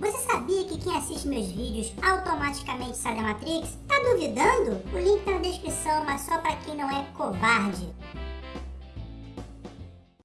Você sabia que quem assiste meus vídeos automaticamente sai da Matrix? Tá duvidando? O link tá na descrição, mas só para quem não é covarde.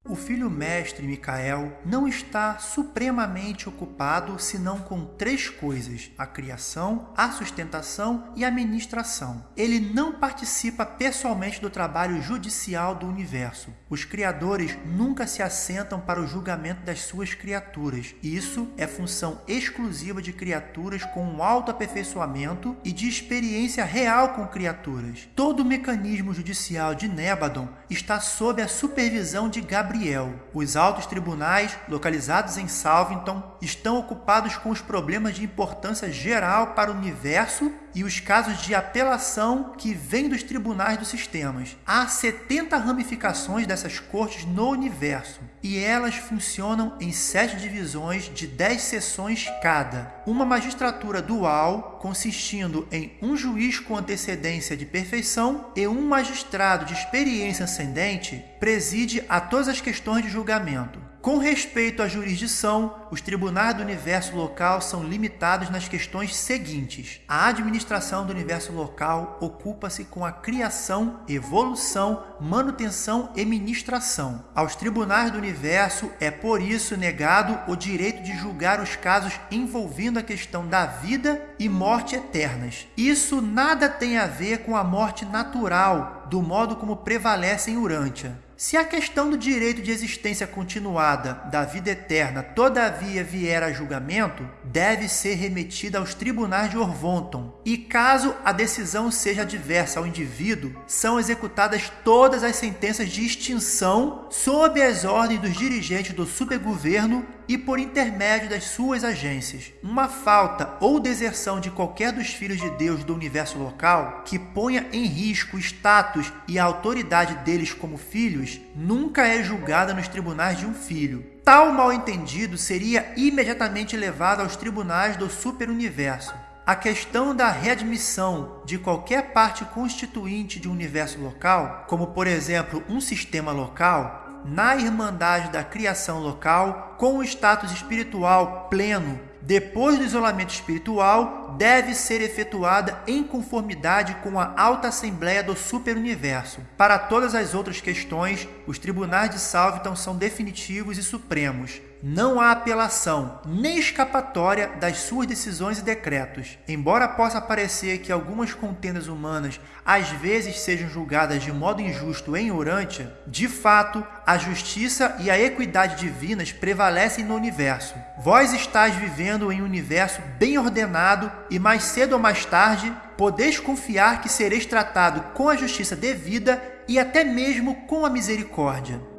O filho mestre Micael não está supremamente ocupado senão com três coisas: a criação, a sustentação e a administração. Ele não participa pessoalmente do trabalho judicial do universo. Os criadores nunca se assentam para o julgamento das suas criaturas. Isso é função exclusiva de criaturas com um alto aperfeiçoamento e de experiência real com criaturas. Todo o mecanismo judicial de Nébadon está sob a supervisão de Gabriel Gabriel. Os altos tribunais, localizados em Salvington, estão ocupados com os problemas de importância geral para o universo e os casos de apelação que vêm dos tribunais dos sistemas. Há 70 ramificações dessas cortes no universo e elas funcionam em sete divisões de 10 sessões cada. Uma magistratura dual, consistindo em um juiz com antecedência de perfeição e um magistrado de experiência ascendente, preside a todas as questões de julgamento. Com respeito à jurisdição, os tribunais do universo local são limitados nas questões seguintes. A administração do universo local ocupa-se com a criação, evolução, manutenção e ministração. Aos tribunais do universo é por isso negado o direito de julgar os casos envolvendo a questão da vida e morte eternas. Isso nada tem a ver com a morte natural, do modo como prevalece em Urântia. Se a questão do direito de existência continuada da vida eterna todavia vier a julgamento, deve ser remetida aos tribunais de Orvonton. E caso a decisão seja adversa ao indivíduo, são executadas todas as sentenças de extinção sob as ordens dos dirigentes do supergoverno e por intermédio das suas agências. Uma falta ou deserção de qualquer dos filhos de Deus do universo local que ponha em risco o status e a autoridade deles como filhos nunca é julgada nos tribunais de um filho. Tal mal-entendido seria imediatamente levado aos tribunais do superuniverso. A questão da readmissão de qualquer parte constituinte de um universo local, como por exemplo um sistema local, na Irmandade da Criação Local, com o status espiritual pleno depois do isolamento espiritual, deve ser efetuada em conformidade com a alta assembleia do superuniverso. Para todas as outras questões, os tribunais de Salviton são definitivos e supremos não há apelação nem escapatória das suas decisões e decretos. Embora possa parecer que algumas contendas humanas às vezes sejam julgadas de modo injusto em Urântia, de fato, a justiça e a equidade divinas prevalecem no universo. Vós estáis vivendo em um universo bem ordenado e mais cedo ou mais tarde podeis confiar que sereis tratado com a justiça devida e até mesmo com a misericórdia.